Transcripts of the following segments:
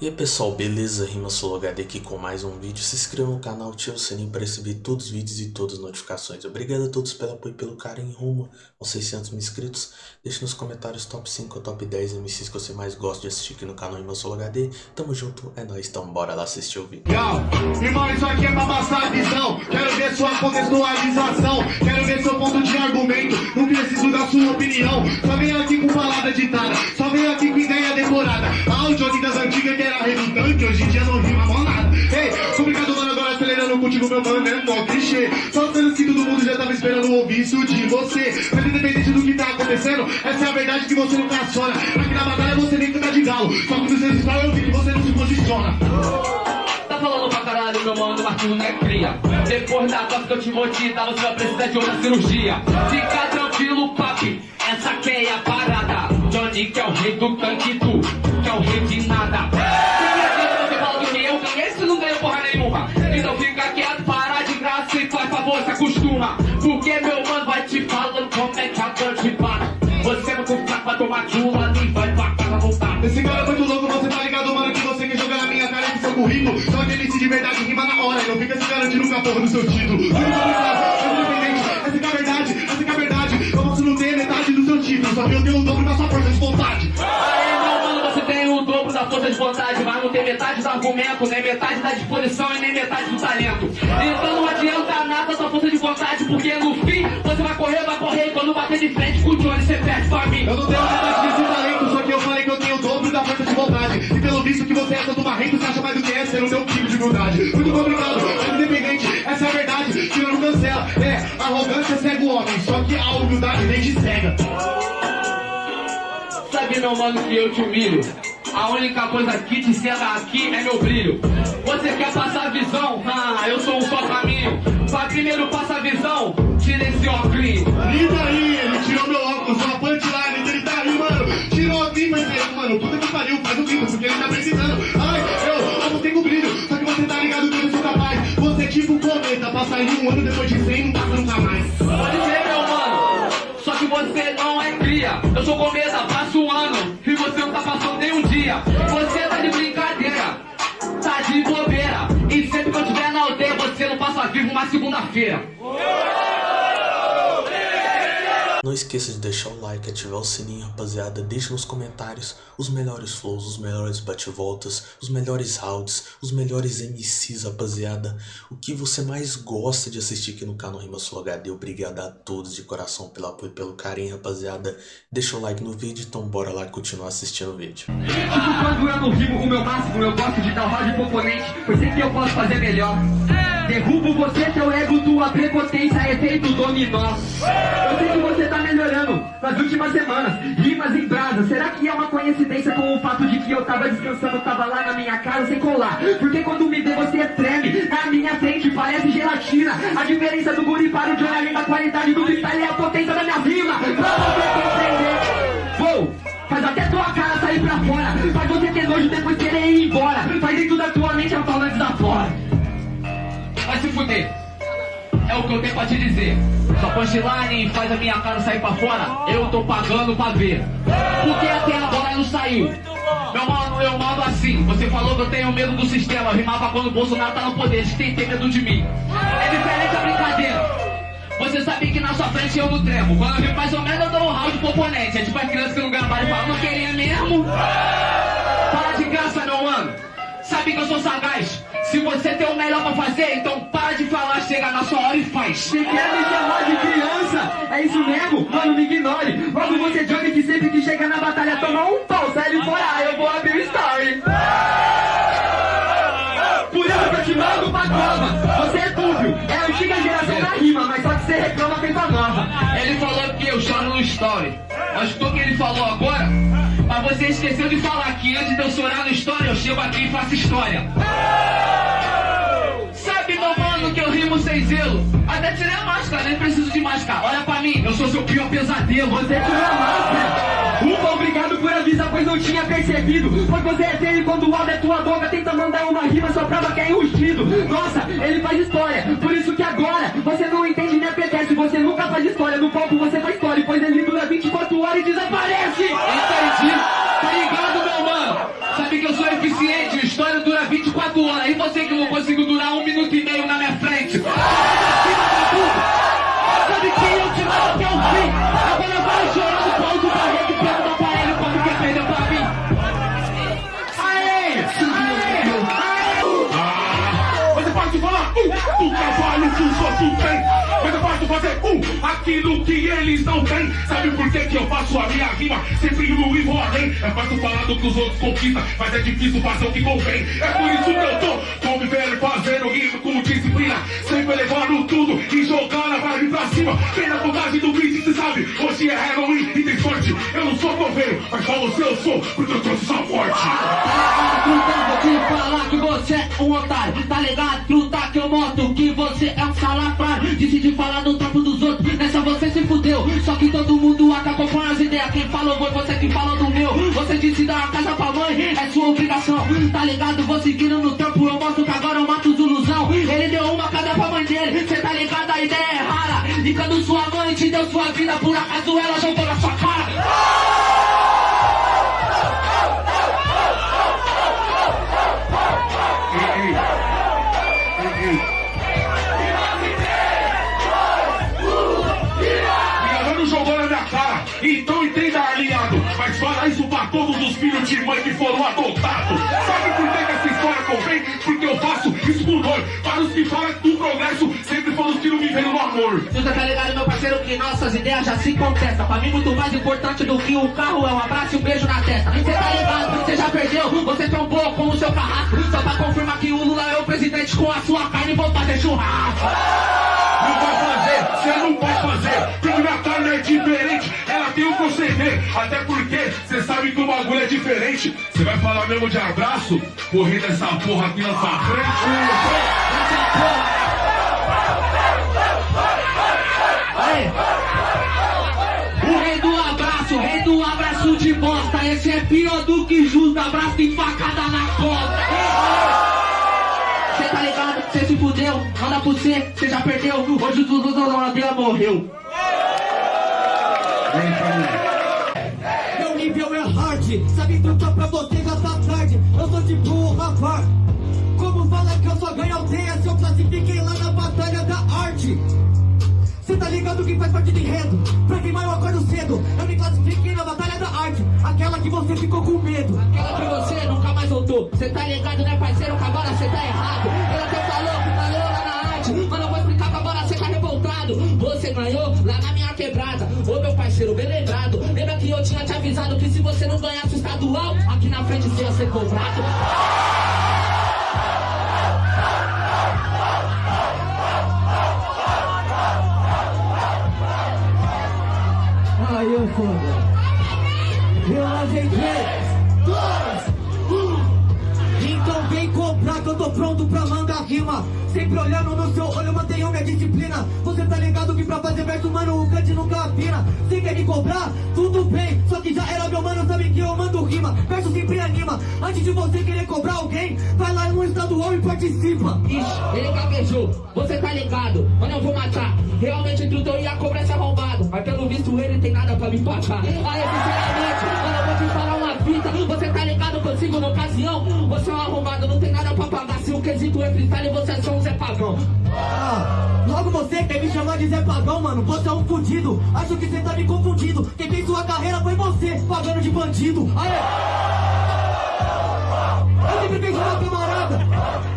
E aí pessoal, beleza? Rima HD aqui com mais um vídeo. Se inscreva no canal, ative o sininho para receber todos os vídeos e todas as notificações. Obrigado a todos pelo apoio e pelo carinho rumo aos 600 mil inscritos. Deixe nos comentários top 5 ou top 10 MCs que você mais gosta de assistir aqui no canal Rima HD. Tamo junto, é nóis, então bora lá assistir o vídeo. Yo, irmão, isso aqui é pra passar a visão. Quero ver sua contextualização. Quero ver seu ponto de argumento. Não preciso da sua opinião. Antigas que era redundante, hoje em dia não rima mó nada. Ei, complicado, mano, agora acelerando contigo, meu mano, é mó clichê. Só sendo que todo mundo já tava esperando ouvir isso de você. Mas independente do que tá acontecendo, essa é a verdade que você não caçona. Aqui na batalha você nem canta de galo, só que nos seus eu vi que você não se posiciona. Tá falando pra caralho, meu mano, Marquinhos não é cria. Depois da tosse que eu te vou te dar, você vai precisar de outra cirurgia. Fica tranquilo, papi, essa que é a parada. Johnny que é o rei do tanque, tu que é o de nada. Se você fala eu ganhei, você não ganhou porra nenhuma. Então fica quieto, para de graça e faz favor, se acostuma. Porque meu mano vai te falando como é que a dor te bate. Você muito fraco pra tomar chula ali, vai pra casa voltar. Esse cara é muito louco, você tá ligado, mano, que você quer jogar na minha cara com seu currículo. Só que ele se de verdade rima na hora, e não fica se garantindo com a porra do seu título. Complicado, é independente, essa é a verdade, essa é a verdade. Eu posso não ter metade do seu título, só que eu tenho o dobro da sua força de vontade. Aí, meu mano, você tem o de vontade, mas não tem metade do argumento, nem metade da disposição e nem metade do talento. Então não adianta nada sua força de vontade, porque no fim você vai correr, vai correr, e quando bater de frente com o Johnny, você perde pra mim. Eu não tenho metade desse talento, só que eu falei que eu tenho o dobro da força de vontade. E pelo visto que você é tanto marrento, você acha mais do que é ser o meu tipo de humildade. Muito complicado, é independente, essa é a verdade, não cancela. É, arrogância cega o homem, só que a humildade nem te cega. Sabe, meu mano, que eu te humilho. A única coisa que te cega aqui é meu brilho. Você quer passar a visão? Ah, eu sou um só caminho. Pra primeiro passar a visão, tira esse óculos. Lida aí, ele tirou meu óculos, uma punchline, ele tá aí, mano. Tirou aqui, mas ele, mano, puta que pariu, faz o grito, porque ele tá precisando. Ai, eu, eu não tenho brilho, só que você tá ligado que eu sou capaz. Você é tipo cometa, passa em um ano depois de 100, não passa nunca mais. Pode crer, meu mano. Só que você não é cria. Eu sou cometa, passo Você tá de brincadeira. Tá de bobeira. E sempre que eu estiver na aldeia, você não passa vivo uma segunda-feira. Esqueça de deixar o like, ativar o sininho, rapaziada. Deixe nos comentários os melhores flows, os melhores bate-voltas, os melhores rounds, os melhores MCs, rapaziada. O que você mais gosta de assistir aqui no canal Rima Sul HD. Obrigado a todos de coração pelo apoio e pelo carinho, rapaziada. Deixa o like no vídeo, então bora lá continuar assistindo o vídeo. Eu não rimo o meu máximo, eu gosto de dar oponente, pois sei que eu posso fazer melhor. Derrubo você, teu ego, tua prepotência, efeito dominó. Eu sei que você tá melhorando nas últimas semanas, rimas em brasa. Será que é uma coincidência com o fato de que eu tava descansando, tava lá na minha casa sem colar? Porque quando me vê você treme, na minha frente parece gelatina. A diferença do guri para o Johnny, da qualidade do freestyle, é a potência da minha rima. Pra você compreender. Vou. Faz até tua cara sair pra fora Faz você ter nojo depois querer ir embora Faz dentro da tua mente Vai se fuder. É o que eu tenho pra te dizer. Sua punchline faz a minha cara sair pra fora. Eu tô pagando pra ver. Porque até agora não saiu. Meu mano, eu mando assim. Você falou que eu tenho medo do sistema. Rimava quando o Bolsonaro tá no poder. Você tem que ter medo de mim. É diferente a brincadeira. Você sabe que na sua frente eu não tremo. Quando eu vi mais ou menos eu dou um round pro oponente. É tipo a criança que não gravava e fala, não queria mesmo? Para de graça meu mano. Sabe que eu sou sagaz Se você tem o melhor pra fazer Então para de falar, chega na sua hora e faz Se quer me chamar de criança, é isso mesmo? Mano, me ignore. Logo você Johnny que sempre que chega na batalha toma um pau, sai ele fora, eu vou abrir o story. Por isso que eu te mando pra cova. Você é dúvio, é a antiga geração da rima, mas só que você reclama feito a nova. Ele falou que eu choro no story Mas o que ele falou agora? Você esqueceu de falar que antes de eu chorar no story Eu chego aqui e faço história. Sabe, meu mano, que eu rimo sem zelo? Até tirei a máscara, nem preciso de máscara. Olha pra mim, eu sou seu pior pesadelo. Você tirou a máscara. Obrigado por avisar, pois não tinha percebido. Pois você é feio quando o áudio é tua boca, tenta mandar uma rima só prova que é enrustido. Nossa, ele faz história, por isso que agora você não entende nem apetece. Você nunca faz história, no palco você faz história, pois ele dura 24 horas e desaparece. Entendi, tá ligado, meu mano? Sabe que eu sou eficiente que aquilo que eles não têm. Sabe por que, que eu faço a minha rima? Sempre no e vou além. É fácil falar do que os outros conquistam, mas é difícil fazer o que convém. É por isso que eu tô convivendo, fazendo rima com disciplina. Sempre levando tudo e jogando a vibe pra cima. Tem na vontade do beat, cê sabe? Hoje é Halloween e tem sorte. Eu não sou coveiro, mas pra você eu sou, porque eu trouxe essa morte. Então vou te falar que você é um otário Tá ligado? Truta que eu moto que você é um salafrário Decidi falar do trampo dos outros, se fudeu. Só que todo mundo acabou com as ideias. Quem falou foi você que falou do meu. Você disse dar uma casa pra mãe, é sua obrigação. Tá ligado? Vou seguindo no trampo, eu mostro que agora eu mato os ilusão. Ele deu uma casa pra mãe dele, cê tá ligado? A ideia é rara. E quando sua mãe te deu sua vida, por acaso ela jogou na sua cara filhos de mãe que foram adotados. Sabe por que, que essa história convém? Porque eu faço isso com dor. Para os que falam do progresso, sempre foram os que não viveram no amor. Você tá ligado, meu parceiro, que nossas ideias já se contestam. Pra mim, muito mais importante do que o carro é um abraço e um beijo na testa. Você tá ligado, você já perdeu, você trombou com o seu carrasco. Só pra confirmar que o Lula é o presidente com a sua carne, vou fazer churrasco. Não vai fazer, você não vai fazer. Carne é diferente, proceder. Até porque você sabe que o bagulho é diferente. Você vai falar mesmo de abraço? Correr dessa porra aqui na sua frente. O rei do abraço, o rei do abraço de bosta. Esse é pior do que justo, abraço de facada na costa. Tá ligado? Cê se fudeu, manda pro cê, cê já perdeu. Hoje o Dudu da Ladeira morreu. Meu nível é hard, sabe trucar pra você já tá tarde. Eu sou tipo o Rafa. Como fala que eu só ganho aldeia se eu classifiquei lá na batalha da arte? Cê tá ligado que faz parte do enredo? Pra queimar eu acordo cedo. Eu me classifiquei na batalha da arte, aquela que você ficou com medo. Aquela que você nunca mais voltou. Cê tá ligado, né, parceiro? Que agora cê tá errado. Ele até falou que valeu lá na arte. Mas eu vou explicar que agora cê tá revoltado. Você ganhou lá na quebrada. Ô meu parceiro, bem lembrado. Lembra que eu tinha te avisado que se você não ganhasse o estadual, aqui na frente você ia ser cobrado? Aí eu foda. Eu três, dois, tô pronto pra mandar rima. Sempre olhando no seu olho, mantenho minha disciplina. Você tá ligado que pra fazer verso, mano, o cante nunca afina. Você quer me cobrar? Tudo bem, só que já era meu mano, sabe que eu mando rima. Verso sempre anima. Antes de você querer cobrar alguém, vai lá no estadual e participa. Ixi, ele gaguejou, você tá ligado, mano, eu vou matar. Realmente tudo eu ia cobrar esse arrombado, mas pelo visto ele tem nada pra me pagar. Aí, sinceramente, mano, fita. Você tá ligado consigo na ocasião? Você é um arrombado, não tem nada pra pagar. Se o quesito é freestyle, você é só um Zé Pagão. Ah, logo você quer me chamar de Zé Pagão, mano? Você é um fudido. Acho que você tá me confundindo. Quem fez sua carreira foi você, pagando de bandido. Aê! Eu sempre fiz uma camarada.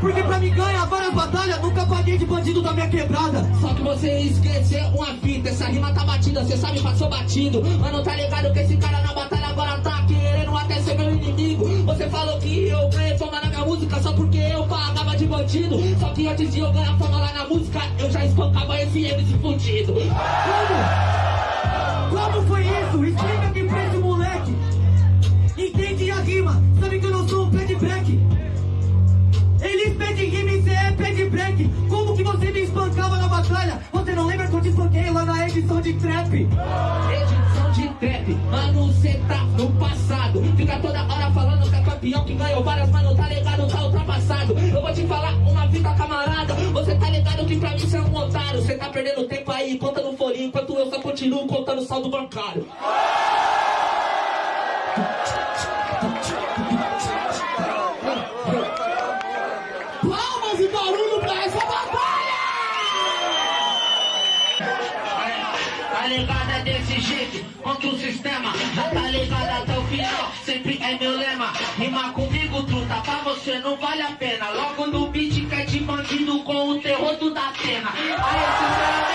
Porque pra me ganhar várias batalhas, nunca paguei de bandido da minha quebrada. Só que você esqueceu uma fita, essa rima tá batida, cê sabe, passou batido. Mano, tá ligado que esse cara na batalha agora tá querendo até ser meu inimigo. Você falou que eu ganhei fama na minha música só porque eu pagava de bandido. Só que antes de eu ganhar fama lá na música, eu já espancava esse MC fudido. Como? Como foi isso? Explica aqui pra esse moleque. Entende a rima? Sabe que eu não sou um pé de break. Eles pedem rima e cê é pé de break. Como que você me espancava na batalha? Você não lembra que eu te espanquei lá na edição de trap? Edição de trap, mano, cê tá no passado. Fica toda hora falando que é campeão, que ganhou várias, mano, tá ligado, tá ultrapassado. Eu vou te falar uma fita, camarada. Você tá ligado que pra mim cê é um otário. Cê tá perdendo tempo aí, conta no folhinho, enquanto eu só continuo contando saldo bancário. Desse jeito, contra o sistema tá ligado até o final, sempre é meu lema. Rima comigo, truta, pra você não vale a pena. Logo no beat que é de bandido com o terror do da pena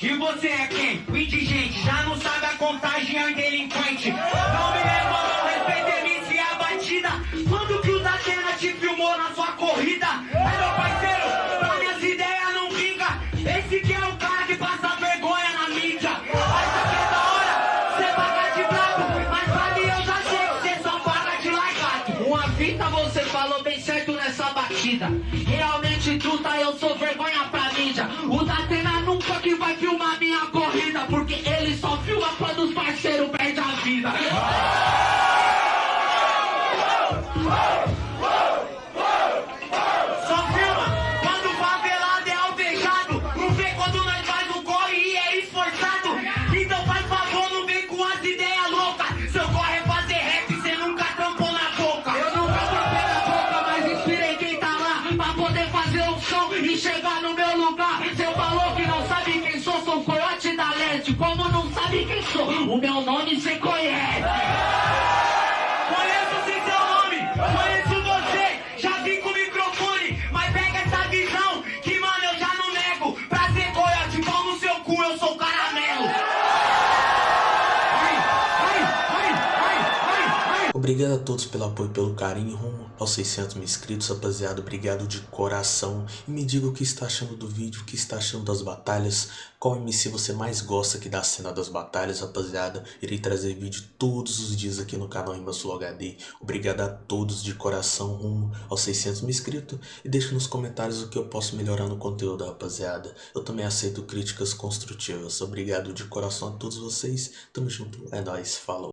E você é quem? O indigente, já não sabe a contagem, é delinquente. Não me leva, não respeita MC e a batida. Quando que o Datena te filmou na sua corrida? É meu parceiro, pra minhas ideias não vinga. Esse que é o cara que passa vergonha na mídia. Aqui é da hora, cê paga de brabo. Mas mim eu já sei que cê só paga de largado. Uma fita você falou bem certo nessa batida. Realmente truta, eu sou vergonha Só filma quando o favelado é alvejado. Não vê quando nós faz um corre e é esforçado. Então faz favor, não vem com as ideias loucas. Seu corre é fazer rap, cê nunca trampou na boca. Eu nunca troquei na boca, mas inspirei quem tá lá pra poder fazer um som e chegar no meu lugar. Cê falou que não sabe quem sou, sou coiote da leste. Como sabe quem sou, o meu nome cê conhece. Obrigado a todos pelo apoio e pelo carinho rumo aos 600 mil inscritos, rapaziada. Obrigado de coração. E me diga o que está achando do vídeo, o que está achando das batalhas. Qual MC você mais gosta aqui da cena das batalhas, rapaziada. Irei trazer vídeo todos os dias aqui no canal Flow HD. Obrigado a todos de coração rumo aos 600 mil inscritos. E deixe nos comentários o que eu posso melhorar no conteúdo, rapaziada. Eu também aceito críticas construtivas. Obrigado de coração a todos vocês. Tamo junto. É nóis. Falou.